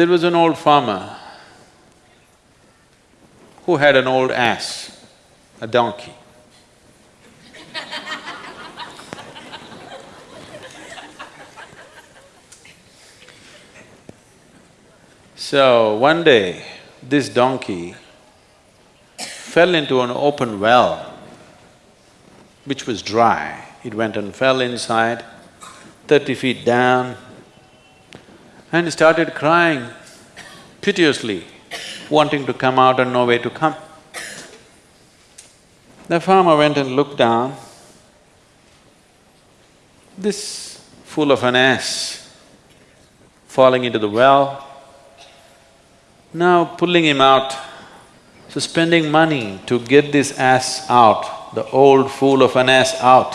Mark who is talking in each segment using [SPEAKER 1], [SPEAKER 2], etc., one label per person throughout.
[SPEAKER 1] There was an old farmer who had an old ass, a donkey. So, one day, this donkey fell into an open well which was dry. It went and fell inside, thirty feet down, and started crying piteously, wanting to come out and no way to come. The farmer went and looked down. This fool of an ass falling into the well, now pulling him out, so spending money to get this ass out, the old fool of an ass out,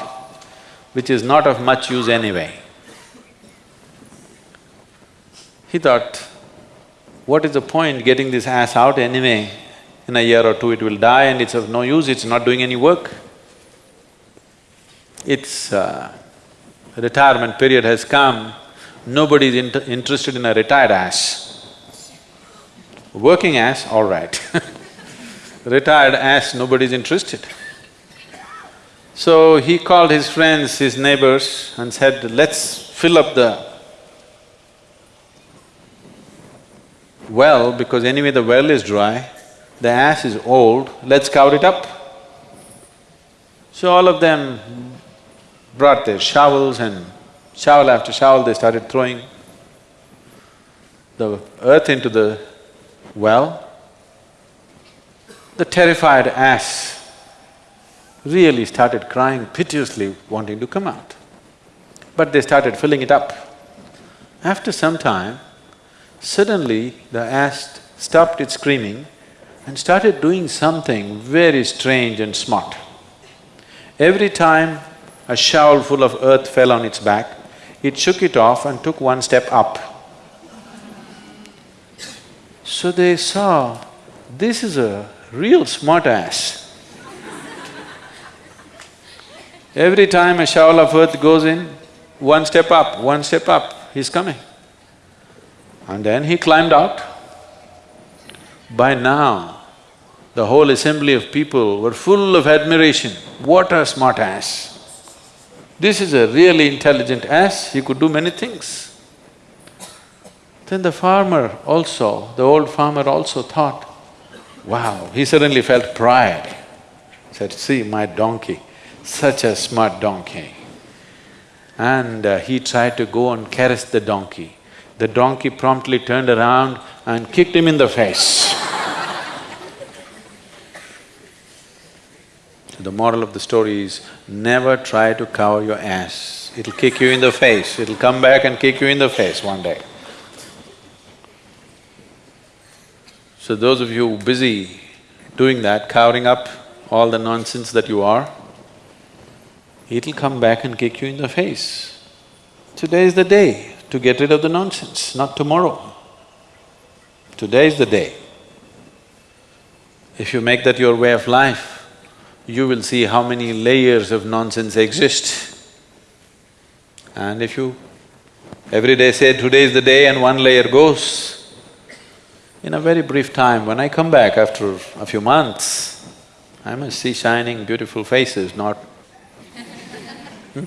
[SPEAKER 1] which is not of much use anyway. He thought, what is the point getting this ass out anyway? In a year or two it will die and it's of no use, it's not doing any work. Its uh, retirement period has come, nobody is inter interested in a retired ass. Working ass, all right Retired ass, nobody is interested. So he called his friends, his neighbors and said, let's fill up the well because anyway the well is dry, the ass is old, let's cover it up. So all of them brought their shovels and shovel after shovel they started throwing the earth into the well. The terrified ass really started crying piteously, wanting to come out. But they started filling it up. After some time, Suddenly, the ass stopped its screaming and started doing something very strange and smart. Every time a shovel full of earth fell on its back, it shook it off and took one step up. So they saw, this is a real smart ass. Every time a shovel of earth goes in, one step up, one step up, he's coming. And then he climbed out. By now, the whole assembly of people were full of admiration. What a smart ass! This is a really intelligent ass, he could do many things. Then the farmer also, the old farmer also thought, wow, he suddenly felt pride. Said, see my donkey, such a smart donkey. And uh, he tried to go and caress the donkey. The donkey promptly turned around and kicked him in the face. the moral of the story is, never try to cover your ass. It'll kick you in the face, it'll come back and kick you in the face one day. So those of you busy doing that, covering up all the nonsense that you are, it'll come back and kick you in the face. Today is the day to get rid of the nonsense, not tomorrow. Today is the day. If you make that your way of life, you will see how many layers of nonsense exist. And if you every day say, today is the day and one layer goes, in a very brief time, when I come back after a few months, I must see shining, beautiful faces, not hmm?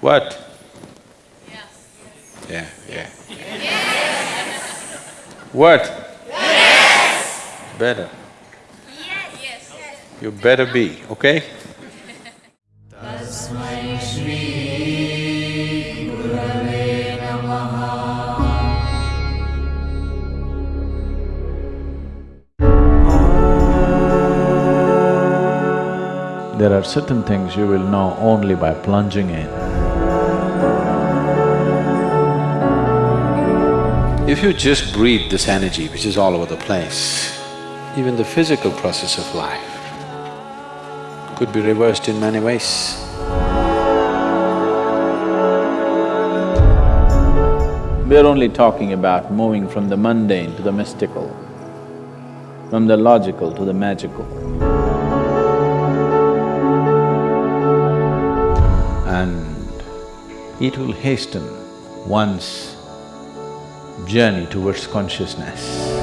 [SPEAKER 1] What? Yeah, yeah. Yes. What? Yes. Better. Yes. You better be, okay? There are certain things you will know only by plunging in. If you just breathe this energy which is all over the place, even the physical process of life could be reversed in many ways. We're only talking about moving from the mundane to the mystical, from the logical to the magical. And it will hasten once journey towards consciousness.